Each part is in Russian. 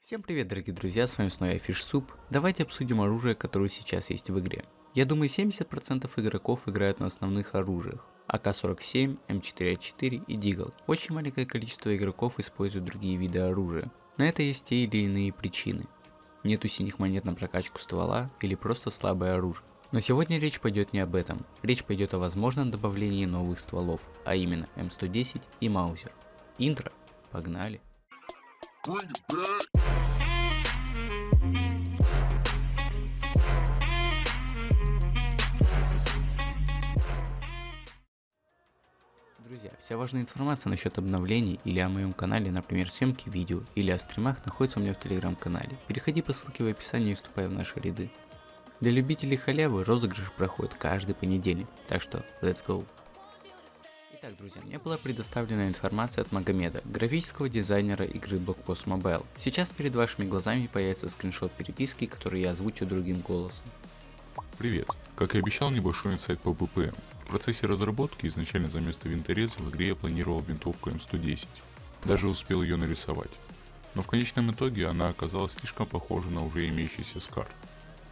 Всем привет, дорогие друзья, с вами снова я FishSoup. Давайте обсудим оружие, которое сейчас есть в игре. Я думаю, 70% игроков играют на основных оружиях. АК-47, М4А4 и Дигл. Очень маленькое количество игроков используют другие виды оружия. На это есть те или иные причины. Нету синих монет на прокачку ствола или просто слабое оружие. Но сегодня речь пойдет не об этом. Речь пойдет о возможном добавлении новых стволов, а именно М110 и Маузер. Интро. Погнали. Друзья, вся важная информация насчет обновлений или о моем канале, например съемки видео или о стримах находится у меня в телеграм-канале. Переходи по ссылке в описании и вступай в наши ряды. Для любителей халявы розыгрыш проходит каждый понедельник, так что let's go! Итак, друзья, мне была предоставлена информация от Магомеда, графического дизайнера игры Blockpost Mobile. Сейчас перед вашими глазами появится скриншот переписки, который я озвучу другим голосом. Привет. Как и обещал, небольшой инсайт по БПМ. Процессе разработки изначально за место винтореза в игре я планировал винтовку М110. Даже успел ее нарисовать. Но в конечном итоге она оказалась слишком похожа на уже имеющийся скар.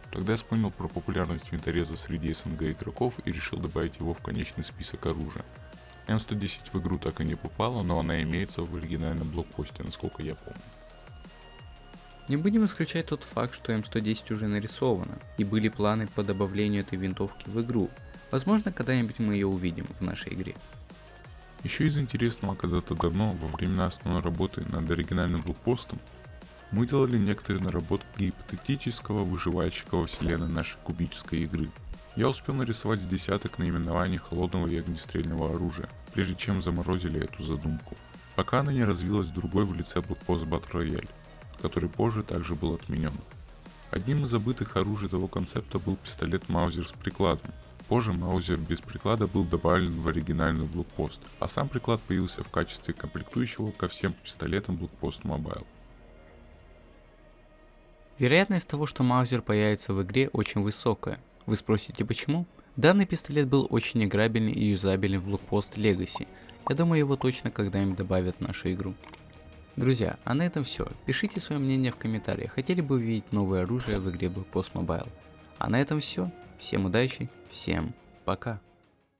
Тогда я вспомнил про популярность винтореза среди СНГ игроков и решил добавить его в конечный список оружия. М110 в игру так и не попала, но она имеется в оригинальном блокпосте, насколько я помню. Не будем исключать тот факт, что М110 уже нарисована, и были планы по добавлению этой винтовки в игру. Возможно, когда-нибудь мы ее увидим в нашей игре. Еще из интересного, когда-то давно, во времена основной работы над оригинальным блокпостом, мы делали некоторые наработки гипотетического выживальщика во вселенной нашей кубической игры. Я успел нарисовать десяток наименований холодного и огнестрельного оружия, прежде чем заморозили эту задумку. Пока она не развилась в другой в лице блокпост Battle Royale, который позже также был отменен. Одним из забытых оружий того концепта был пистолет Маузер с прикладом. Позже Маузер без приклада был добавлен в оригинальный блокпост, а сам приклад появился в качестве комплектующего ко всем пистолетам блокпост Mobile. Вероятность того, что Маузер появится в игре очень высокая. Вы спросите почему? Данный пистолет был очень играбельный и юзабельный в блокпост Legacy. Я думаю его точно когда-нибудь добавят в нашу игру. Друзья, а на этом все. Пишите свое мнение в комментариях, хотели бы увидеть новое оружие в игре Black Mobile. А на этом все. Всем удачи, всем пока.